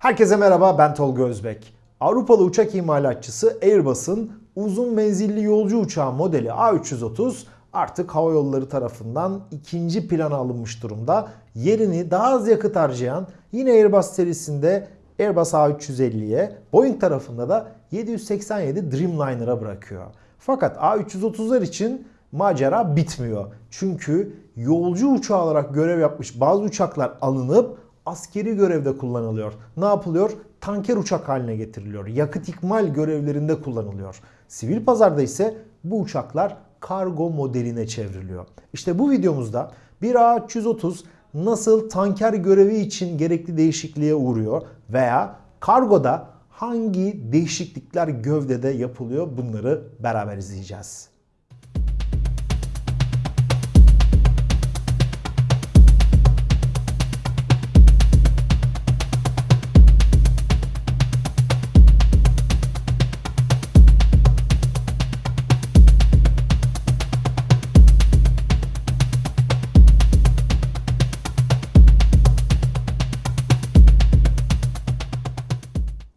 Herkese merhaba ben Tolga Özbek. Avrupalı uçak imalatçısı Airbus'un uzun menzilli yolcu uçağı modeli A330 artık hava yolları tarafından ikinci plana alınmış durumda. Yerini daha az yakıt harcayan yine Airbus serisinde Airbus A350'ye, Boeing tarafında da 787 Dreamliner'a bırakıyor. Fakat A330'lar için macera bitmiyor. Çünkü yolcu uçağı olarak görev yapmış bazı uçaklar alınıp askeri görevde kullanılıyor. Ne yapılıyor? Tanker uçak haline getiriliyor. Yakıt ikmal görevlerinde kullanılıyor. Sivil pazarda ise bu uçaklar kargo modeline çevriliyor. İşte bu videomuzda bir A330 nasıl tanker görevi için gerekli değişikliğe uğruyor veya kargoda hangi değişiklikler gövdede yapılıyor bunları beraber izleyeceğiz.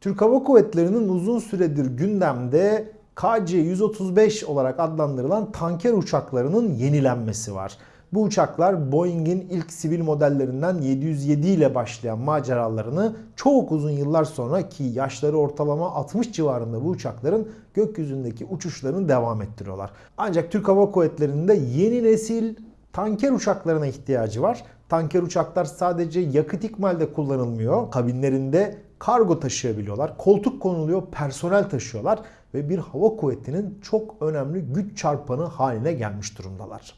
Türk Hava Kuvvetleri'nin uzun süredir gündemde KC-135 olarak adlandırılan tanker uçaklarının yenilenmesi var. Bu uçaklar Boeing'in ilk sivil modellerinden 707 ile başlayan maceralarını çok uzun yıllar sonra ki yaşları ortalama 60 civarında bu uçakların gökyüzündeki uçuşlarını devam ettiriyorlar. Ancak Türk Hava Kuvvetleri'nin de yeni nesil tanker uçaklarına ihtiyacı var. Tanker uçaklar sadece yakıt ikmalde kullanılmıyor. Kabinlerinde kargo taşıyabiliyorlar. Koltuk konuluyor, personel taşıyorlar ve bir hava kuvvetinin çok önemli güç çarpanı haline gelmiş durumdalar.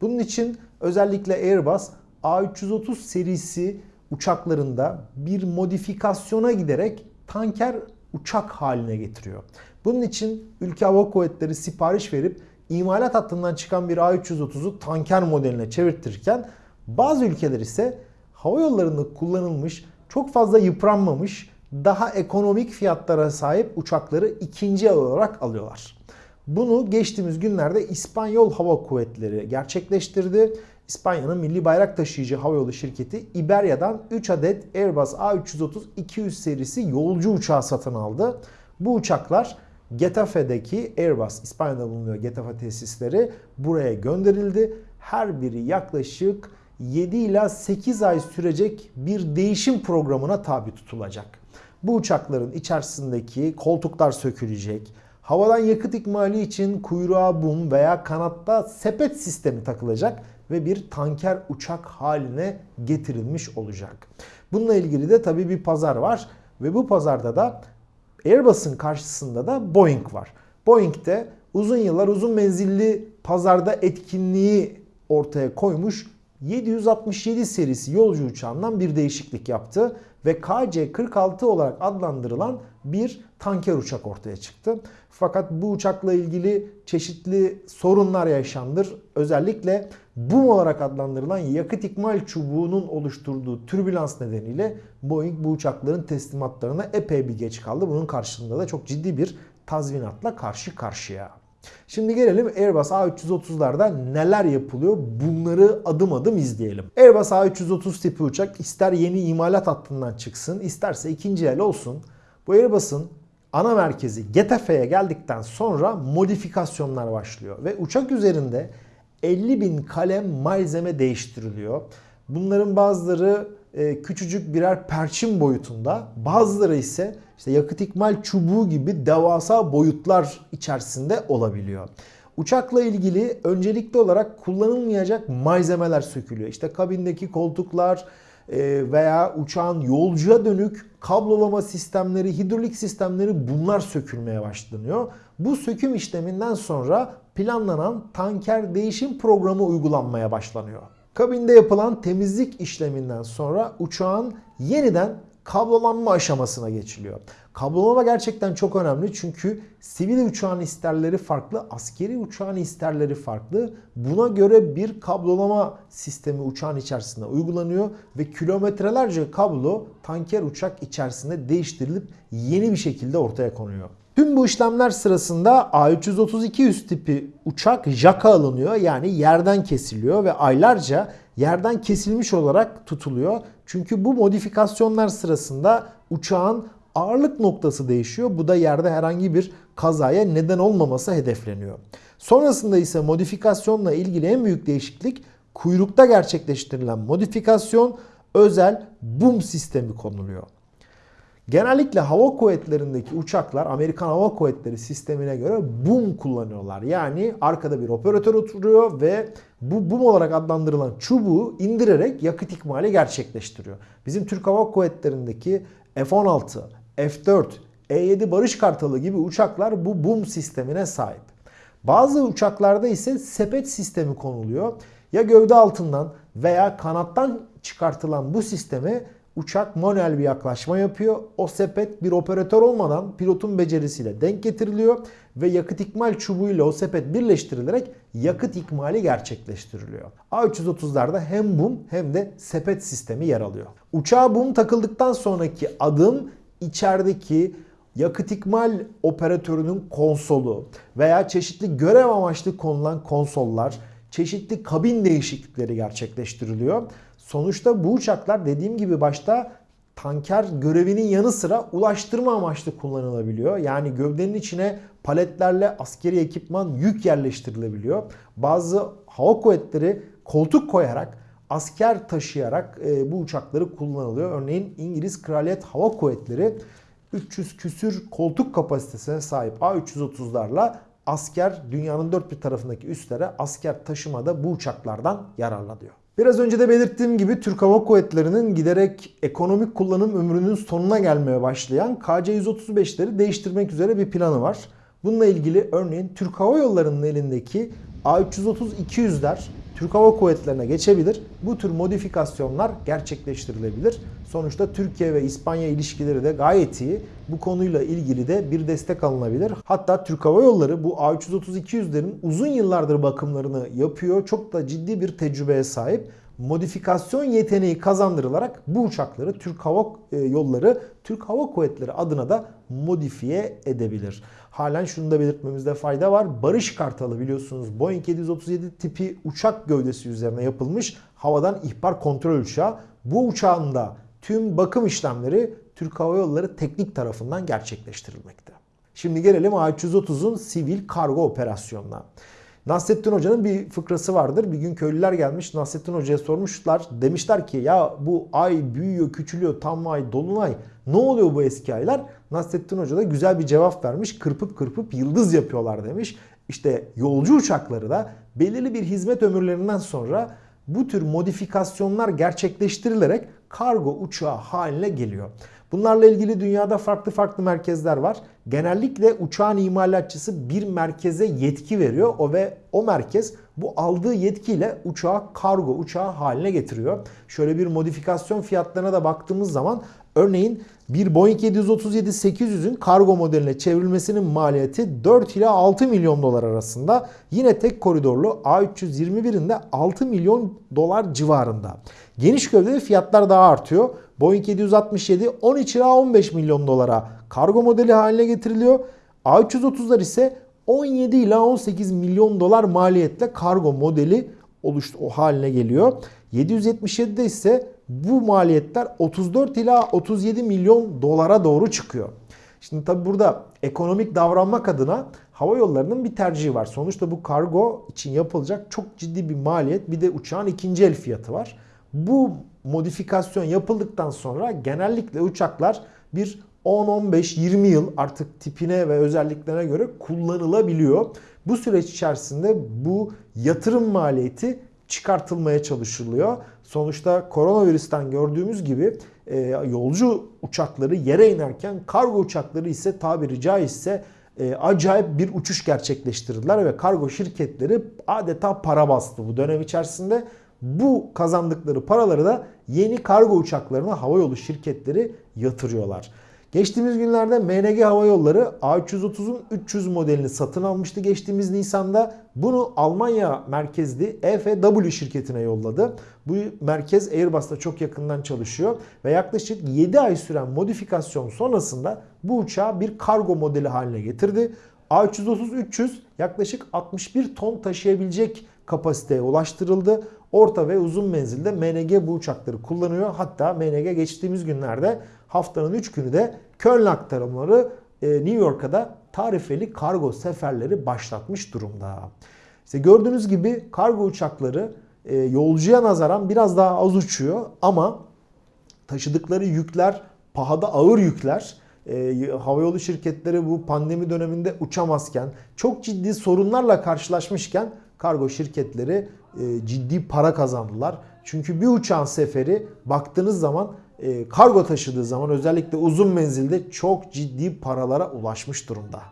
Bunun için özellikle Airbus A330 serisi uçaklarında bir modifikasyona giderek tanker uçak haline getiriyor. Bunun için ülke hava kuvvetleri sipariş verip imalat hattından çıkan bir A330'u tanker modeline çevirtirken bazı ülkeler ise hava yollarında kullanılmış çok fazla yıpranmamış, daha ekonomik fiyatlara sahip uçakları ikinci olarak alıyorlar. Bunu geçtiğimiz günlerde İspanyol Hava Kuvvetleri gerçekleştirdi. İspanya'nın milli bayrak taşıyıcı havayolu şirketi Iberia'dan 3 adet Airbus A330-200 serisi yolcu uçağı satın aldı. Bu uçaklar Getafe'deki Airbus, İspanya'da bulunuyor Getafe tesisleri buraya gönderildi. Her biri yaklaşık 7 ila 8 ay sürecek bir değişim programına tabi tutulacak. Bu uçakların içerisindeki koltuklar sökülecek. Havadan yakıt ikmali için kuyruğa bum veya kanatta sepet sistemi takılacak ve bir tanker uçak haline getirilmiş olacak. Bununla ilgili de tabii bir pazar var ve bu pazarda da Airbus'un karşısında da Boeing var. Boeing de uzun yıllar uzun menzilli pazarda etkinliği ortaya koymuş 767 serisi yolcu uçağından bir değişiklik yaptı ve KC-46 olarak adlandırılan bir tanker uçak ortaya çıktı. Fakat bu uçakla ilgili çeşitli sorunlar yaşandır. Özellikle boom olarak adlandırılan yakıt ikmal çubuğunun oluşturduğu türbülans nedeniyle Boeing bu uçakların teslimatlarına epey bir geç kaldı. Bunun karşılığında da çok ciddi bir tazminatla karşı karşıya. Şimdi gelelim Airbus A330'larda neler yapılıyor bunları adım adım izleyelim. Airbus A330 tipi uçak ister yeni imalat hattından çıksın isterse ikinci el olsun. Bu Airbus'un ana merkezi Getafe'ye geldikten sonra modifikasyonlar başlıyor. Ve uçak üzerinde 50 bin kalem malzeme değiştiriliyor. Bunların bazıları küçücük birer perçin boyutunda, bazıları ise işte yakıt ikmal çubuğu gibi devasa boyutlar içerisinde olabiliyor. Uçakla ilgili öncelikli olarak kullanılmayacak malzemeler sökülüyor. İşte kabindeki koltuklar e, veya uçağın yolcuya dönük kablolama sistemleri, hidrolik sistemleri bunlar sökülmeye başlanıyor. Bu söküm işleminden sonra planlanan tanker değişim programı uygulanmaya başlanıyor. Kabinde yapılan temizlik işleminden sonra uçağın yeniden kablolanma aşamasına geçiliyor. Kablolama gerçekten çok önemli çünkü sivil uçağın isterleri farklı, askeri uçağın isterleri farklı. Buna göre bir kablolama sistemi uçağın içerisinde uygulanıyor ve kilometrelerce kablo tanker uçak içerisinde değiştirilip yeni bir şekilde ortaya konuyor. Tüm bu işlemler sırasında A330-200 tipi uçak jaka alınıyor yani yerden kesiliyor ve aylarca yerden kesilmiş olarak tutuluyor. Çünkü bu modifikasyonlar sırasında uçağın ağırlık noktası değişiyor. Bu da yerde herhangi bir kazaya neden olmaması hedefleniyor. Sonrasında ise modifikasyonla ilgili en büyük değişiklik kuyrukta gerçekleştirilen modifikasyon özel boom sistemi konuluyor. Genellikle hava kuvvetlerindeki uçaklar Amerikan Hava Kuvvetleri sistemine göre boom kullanıyorlar. Yani arkada bir operatör oturuyor ve bu boom olarak adlandırılan çubuğu indirerek yakıt ikmali gerçekleştiriyor. Bizim Türk Hava Kuvvetleri'ndeki F-16, F-4, E-7 Barış Kartalı gibi uçaklar bu boom sistemine sahip. Bazı uçaklarda ise sepet sistemi konuluyor. Ya gövde altından veya kanattan çıkartılan bu sisteme uçak manuel bir yaklaşma yapıyor. O sepet bir operatör olmadan pilotun becerisiyle denk getiriliyor ve yakıt ikmal çubuğuyla o sepet birleştirilerek yakıt ikmali gerçekleştiriliyor. A330'larda hem boom hem de sepet sistemi yer alıyor. Uçağa boom takıldıktan sonraki adım içerideki yakıt ikmal operatörünün konsolu veya çeşitli görev amaçlı konulan konsollar, çeşitli kabin değişiklikleri gerçekleştiriliyor. Sonuçta bu uçaklar dediğim gibi başta tanker görevinin yanı sıra ulaştırma amaçlı kullanılabiliyor. Yani gövdenin içine paletlerle askeri ekipman yük yerleştirilebiliyor. Bazı hava kuvvetleri koltuk koyarak asker taşıyarak e, bu uçakları kullanılıyor. Örneğin İngiliz Kraliyet Hava Kuvvetleri 300 küsür koltuk kapasitesine sahip A330'larla asker dünyanın dört bir tarafındaki üslere asker taşımada bu uçaklardan yararlanıyor. Biraz önce de belirttiğim gibi Türk Hava Kuvvetleri'nin giderek ekonomik kullanım ömrünün sonuna gelmeye başlayan KC-135'leri değiştirmek üzere bir planı var. Bununla ilgili örneğin Türk Hava Yolları'nın elindeki A330-200'ler Türk Hava Kuvvetleri'ne geçebilir. Bu tür modifikasyonlar gerçekleştirilebilir. Sonuçta Türkiye ve İspanya ilişkileri de gayet iyi. Bu konuyla ilgili de bir destek alınabilir. Hatta Türk Hava Yolları bu A330-200'lerin uzun yıllardır bakımlarını yapıyor. Çok da ciddi bir tecrübeye sahip modifikasyon yeteneği kazandırılarak bu uçakları Türk Hava e, Yolları, Türk Hava Kuvvetleri adına da modifiye edebilir. Halen şunu da belirtmemizde fayda var. Barış Kartalı biliyorsunuz Boeing 737 tipi uçak gövdesi üzerine yapılmış havadan ihbar kontrol uçağı. Bu uçağın da tüm bakım işlemleri Türk Hava Yolları teknik tarafından gerçekleştirilmekte. Şimdi gelelim A330'un sivil kargo operasyonuna. Nasrettin Hoca'nın bir fıkrası vardır. Bir gün köylüler gelmiş Nasrettin Hoca'ya sormuşlar. Demişler ki ya bu ay büyüyor, küçülüyor, tam ay, dolunay. Ne oluyor bu eski aylar? Nasrettin Hoca da güzel bir cevap vermiş. Kırpıp kırpıp yıldız yapıyorlar demiş. İşte yolcu uçakları da belirli bir hizmet ömürlerinden sonra bu tür modifikasyonlar gerçekleştirilerek kargo uçağı haline geliyor. Bunlarla ilgili dünyada farklı farklı merkezler var. Genellikle uçağın imalatçısı bir merkeze yetki veriyor. O ve o merkez bu aldığı yetkiyle uçağı kargo uçağı haline getiriyor. Şöyle bir modifikasyon fiyatlarına da baktığımız zaman örneğin bir Boeing 737-800'ün kargo modeline çevrilmesinin maliyeti 4 ila 6 milyon dolar arasında. Yine tek koridorlu A321'in de 6 milyon dolar civarında. Geniş gövdeli fiyatlar daha artıyor. Boeing 767 13 ila 15 milyon dolara kargo modeli haline getiriliyor. A330'lar ise 17 ila 18 milyon dolar maliyetle kargo modeli oluştu o haline geliyor. 777'de ise bu maliyetler 34 ila 37 milyon dolara doğru çıkıyor. Şimdi tabi burada ekonomik davranmak adına hava yollarının bir tercihi var. Sonuçta bu kargo için yapılacak çok ciddi bir maliyet bir de uçağın ikinci el fiyatı var. Bu modifikasyon yapıldıktan sonra genellikle uçaklar bir 10-15-20 yıl artık tipine ve özelliklerine göre kullanılabiliyor. Bu süreç içerisinde bu yatırım maliyeti çıkartılmaya çalışılıyor. Sonuçta koronavirüsten gördüğümüz gibi e, yolcu uçakları yere inerken kargo uçakları ise tabiri caizse e, acayip bir uçuş gerçekleştirdiler ve kargo şirketleri adeta para bastı bu dönem içerisinde. Bu kazandıkları paraları da yeni kargo uçaklarına havayolu şirketleri yatırıyorlar. Geçtiğimiz günlerde MNG Hava Yolları A330'un 300 modelini satın almıştı geçtiğimiz Nisan'da. Bunu Almanya merkezli EFW şirketine yolladı. Bu merkez Airbus'ta çok yakından çalışıyor ve yaklaşık 7 ay süren modifikasyon sonrasında bu uçağı bir kargo modeli haline getirdi. A330-300 yaklaşık 61 ton taşıyabilecek kapasiteye ulaştırıldı. orta ve uzun menzilde MNG bu uçakları kullanıyor. Hatta MNG geçtiğimiz günlerde haftanın 3 günü de Köln aktarımları e, New York'a da tarifeli kargo seferleri başlatmış durumda. İşte gördüğünüz gibi kargo uçakları e, yolcuya nazaran biraz daha az uçuyor ama taşıdıkları yükler pahada ağır yükler. E, havayolu şirketleri bu pandemi döneminde uçamazken çok ciddi sorunlarla karşılaşmışken kargo şirketleri e, ciddi para kazandılar. Çünkü bir uçağın seferi baktığınız zaman e, kargo taşıdığı zaman özellikle uzun menzilde çok ciddi paralara ulaşmış durumda.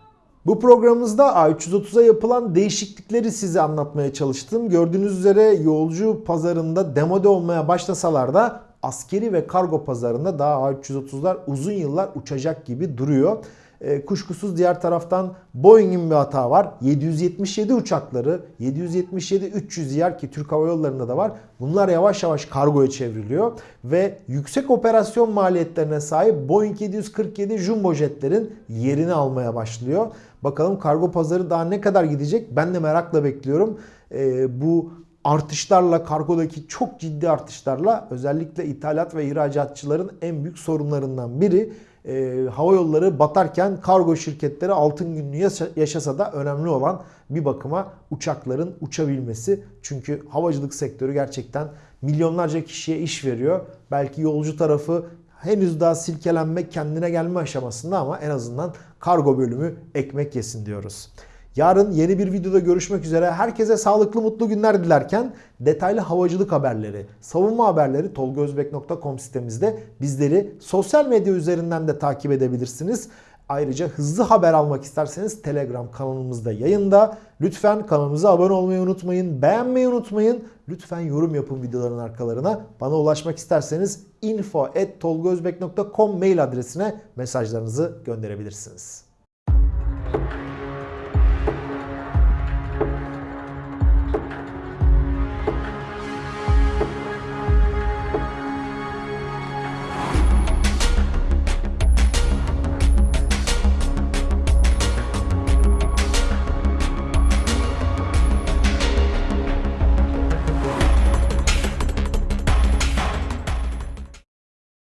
Bu programımızda A330'a yapılan değişiklikleri size anlatmaya çalıştım. Gördüğünüz üzere yolcu pazarında demode olmaya başlasalar da askeri ve kargo pazarında daha A330'lar uzun yıllar uçacak gibi duruyor. E, kuşkusuz diğer taraftan Boeing'in bir hata var. 777 uçakları 777-300 yer ki Türk Hava Yolları'nda da var. Bunlar yavaş yavaş kargoya çevriliyor ve yüksek operasyon maliyetlerine sahip Boeing 747 jumbo jetlerin yerini almaya başlıyor. Bakalım kargo pazarı daha ne kadar gidecek? Ben de merakla bekliyorum. E, bu artışlarla kargodaki çok ciddi artışlarla özellikle ithalat ve ihracatçıların en büyük sorunlarından biri e, hava yolları batarken kargo şirketleri altın yaşa- yaşasa da önemli olan bir bakıma uçakların uçabilmesi. Çünkü havacılık sektörü gerçekten milyonlarca kişiye iş veriyor. Belki yolcu tarafı henüz daha silkelenme, kendine gelme aşamasında ama en azından kargo bölümü ekmek yesin diyoruz. Yarın yeni bir videoda görüşmek üzere. Herkese sağlıklı mutlu günler dilerken detaylı havacılık haberleri, savunma haberleri tolgozbek.com sitemizde bizleri sosyal medya üzerinden de takip edebilirsiniz. Ayrıca hızlı haber almak isterseniz Telegram kanalımızda yayında. Lütfen kanalımıza abone olmayı unutmayın, beğenmeyi unutmayın. Lütfen yorum yapın videoların arkalarına. Bana ulaşmak isterseniz info@tolgozbek.com mail adresine mesajlarınızı gönderebilirsiniz.